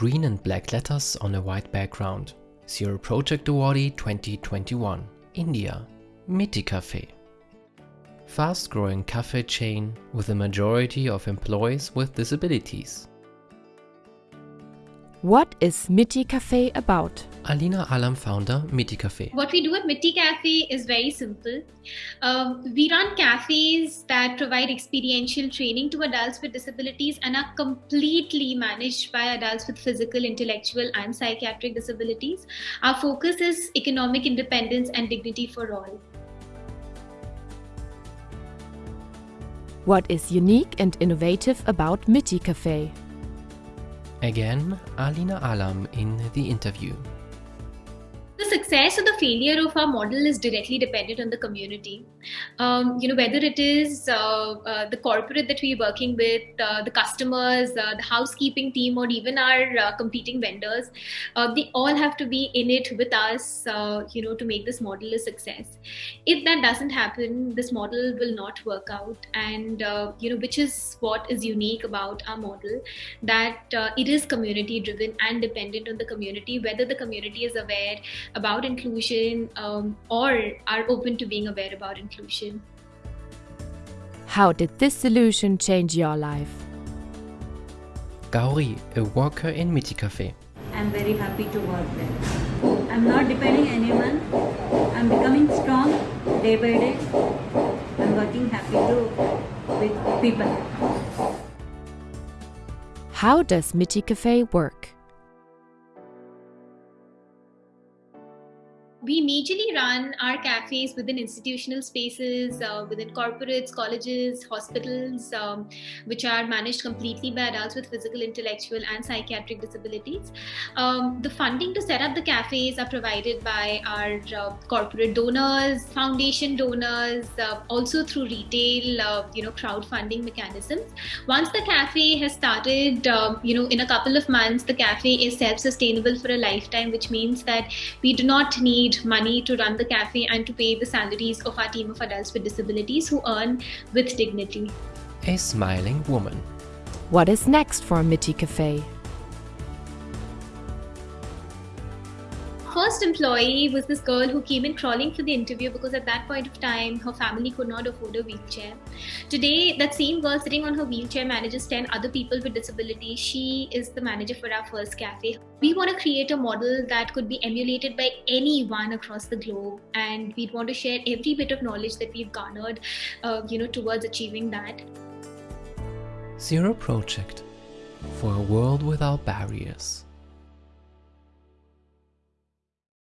Green and black letters on a white background. Zero Project Awardee 2021. India. Mitti Cafe. Fast-growing cafe chain with a majority of employees with disabilities. What is Mitti Cafe about? Alina Alam founder, Mitti Cafe. What we do at Mitti Cafe is very simple. Um, we run cafes that provide experiential training to adults with disabilities and are completely managed by adults with physical, intellectual, and psychiatric disabilities. Our focus is economic independence and dignity for all. What is unique and innovative about Mitti Cafe? Again, Alina Alam in the interview. Success or the failure of our model is directly dependent on the community. Um, you know, whether it is uh, uh, the corporate that we're working with, uh, the customers, uh, the housekeeping team, or even our uh, competing vendors, uh, they all have to be in it with us, you know, to make this model a success. If that doesn't happen, this model will not work out. And, you know, which is what is unique about our model, that it is community driven and dependent on the community, whether the community is aware about inclusion um, or are open to being aware about inclusion. How did this solution change your life? Gauri, a worker in Mitti Cafe. I'm very happy to work there. I'm not depending anyone. I'm becoming strong day by day. I'm working happy to with people. How does Mitti Cafe work? We majorly run our cafes within institutional spaces, uh, within corporates, colleges, hospitals, um, which are managed completely by adults with physical, intellectual, and psychiatric disabilities. Um, the funding to set up the cafes are provided by our uh, corporate donors, foundation donors, uh, also through retail, uh, you know, crowdfunding mechanisms. Once the cafe has started, um, you know, in a couple of months, the cafe is self-sustainable for a lifetime, which means that we do not need need money to run the cafe and to pay the salaries of our team of adults with disabilities who earn with dignity. A smiling woman. What is next for Mitti Cafe? First employee was this girl who came in crawling for the interview because at that point of time her family could not afford a wheelchair. Today, that same girl sitting on her wheelchair manages 10 other people with disabilities. She is the manager for our first cafe. We want to create a model that could be emulated by anyone across the globe, and we want to share every bit of knowledge that we've garnered, uh, you know, towards achieving that. Zero Project for a world without barriers.